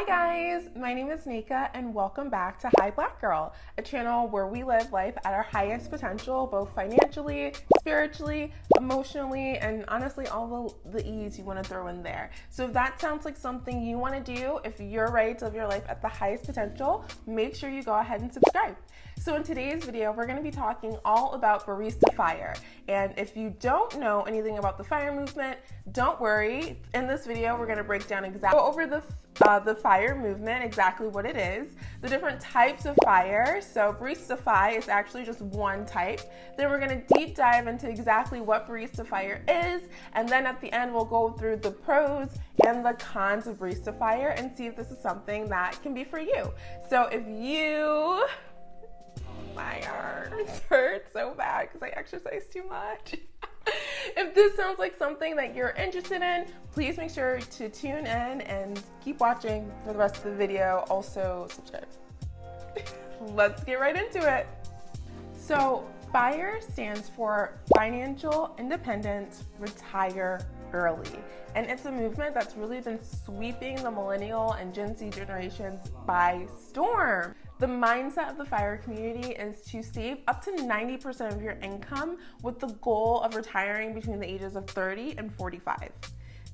Hi guys, my name is Nika and welcome back to Hi Black Girl, a channel where we live life at our highest potential, both financially, spiritually, emotionally, and honestly all the, the ease you want to throw in there. So if that sounds like something you want to do, if you're ready to live your life at the highest potential, make sure you go ahead and subscribe. So in today's video, we're gonna be talking all about Barista Fire. And if you don't know anything about the FIRE movement, don't worry. In this video, we're gonna break down exactly over the uh, the fire movement, exactly what it is, the different types of fire. So Barista Fire is actually just one type. Then we're gonna deep dive into exactly what Barista Fire is, and then at the end we'll go through the pros and the cons of Barista Fire and see if this is something that can be for you. So if you my arms hurt so bad because I exercise too much. if this sounds like something that you're interested in, please make sure to tune in and keep watching for the rest of the video. Also, subscribe. Let's get right into it. So, FIRE stands for Financial Independence Retire Early. And it's a movement that's really been sweeping the millennial and Gen Z generations by storm. The mindset of the FIRE community is to save up to 90% of your income with the goal of retiring between the ages of 30 and 45.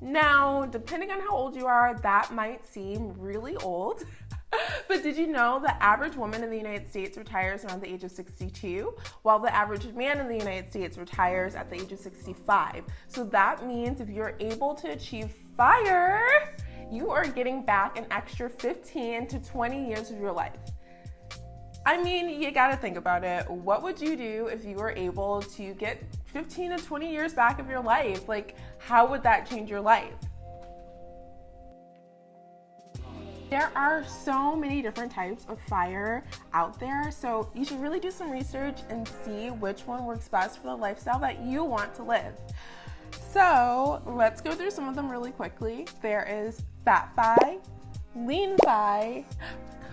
Now, depending on how old you are, that might seem really old. but did you know the average woman in the United States retires around the age of 62, while the average man in the United States retires at the age of 65? So that means if you're able to achieve FIRE, you are getting back an extra 15 to 20 years of your life. I mean, you gotta think about it. What would you do if you were able to get 15 to 20 years back of your life? Like, how would that change your life? There are so many different types of fire out there, so you should really do some research and see which one works best for the lifestyle that you want to live. So let's go through some of them really quickly. There is Fat Fi, Lean Fi,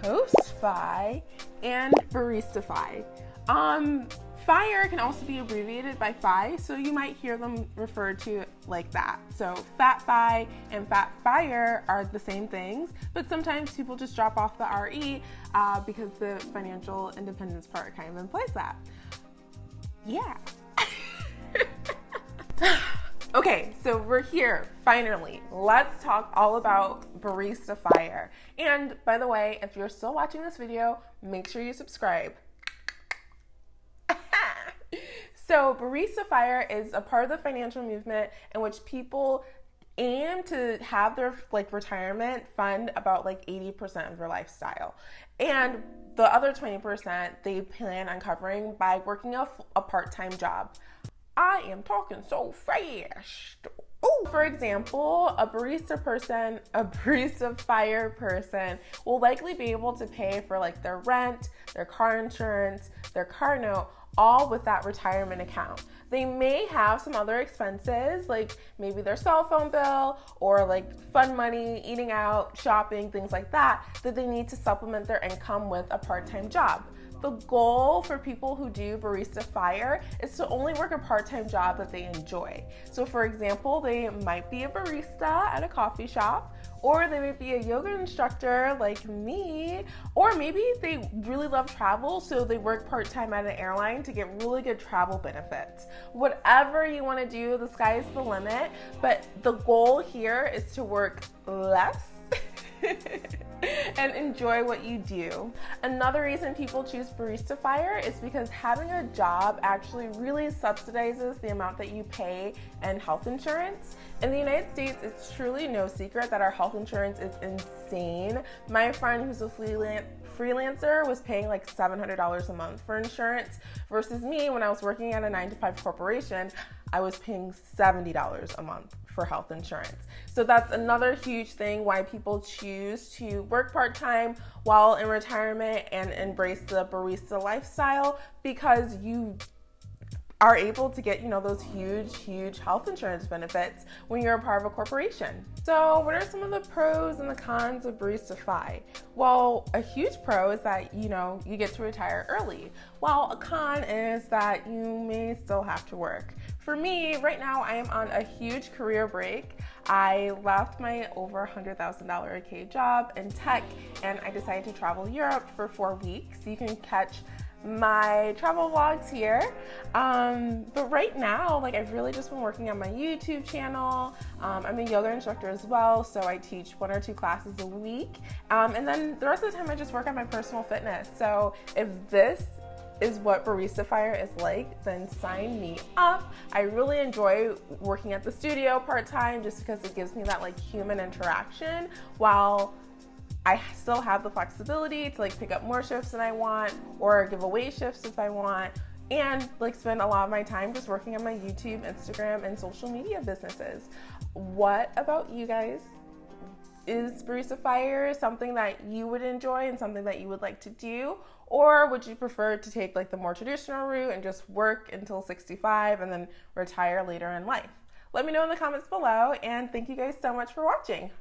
Coast-Fi, and Barista-Fi. Um, Fire can also be abbreviated by Fi, so you might hear them referred to like that. So Fat Fi and Fat Fire are the same things, but sometimes people just drop off the RE uh, because the financial independence part kind of implies that. Yeah. Okay, so we're here, finally. Let's talk all about Barista Fire. And by the way, if you're still watching this video, make sure you subscribe. so Barista Fire is a part of the financial movement in which people aim to have their like retirement fund about like 80% of their lifestyle. And the other 20% they plan on covering by working a, a part-time job. I am talking so fast. Ooh. For example, a barista person, a barista fire person will likely be able to pay for like their rent, their car insurance, their car note, all with that retirement account. They may have some other expenses, like maybe their cell phone bill or like fun money, eating out, shopping, things like that, that they need to supplement their income with a part time job. The goal for people who do Barista Fire is to only work a part-time job that they enjoy. So for example, they might be a barista at a coffee shop, or they may be a yoga instructor like me, or maybe they really love travel, so they work part-time at an airline to get really good travel benefits. Whatever you wanna do, the sky is the limit, but the goal here is to work less and enjoy what you do. Another reason people choose Barista Fire is because having a job actually really subsidizes the amount that you pay in health insurance. In the United States, it's truly no secret that our health insurance is insane. My friend who's a freelancer was paying like $700 a month for insurance versus me when I was working at a 9 to 5 corporation, I was paying $70 a month for health insurance. So that's another huge thing why people choose to work part time while in retirement and embrace the barista lifestyle because you are able to get, you know, those huge, huge health insurance benefits when you're a part of a corporation. So, what are some of the pros and the cons of Barista-Fi? Well, a huge pro is that, you know, you get to retire early, while a con is that you may still have to work. For me, right now, I am on a huge career break. I left my over $100,000 a K job in tech and I decided to travel Europe for four weeks. You can catch my travel vlogs here. Um, but right now, like I've really just been working on my YouTube channel. Um, I'm a yoga instructor as well, so I teach one or two classes a week. Um, and then the rest of the time I just work on my personal fitness. So if this is what Barista Fire is like, then sign me up. I really enjoy working at the studio part-time just because it gives me that like human interaction while I still have the flexibility to like pick up more shifts than I want or give away shifts if I want and like spend a lot of my time just working on my YouTube, Instagram, and social media businesses. What about you guys? Is Barista Fire something that you would enjoy and something that you would like to do? Or would you prefer to take like the more traditional route and just work until 65 and then retire later in life? Let me know in the comments below and thank you guys so much for watching.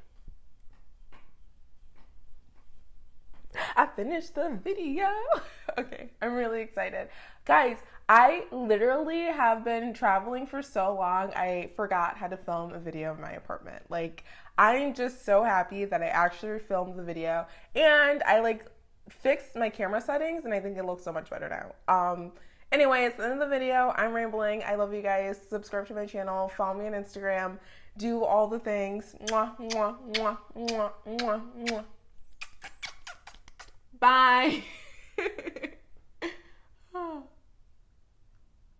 I finished the video. okay, I'm really excited. Guys, I literally have been traveling for so long, I forgot how to film a video of my apartment. Like, I'm just so happy that I actually filmed the video and I like fixed my camera settings and I think it looks so much better now. Um, anyways, the end of the video. I'm rambling. I love you guys. Subscribe to my channel. Follow me on Instagram. Do all the things. Mwah, mwah, mwah. Bye.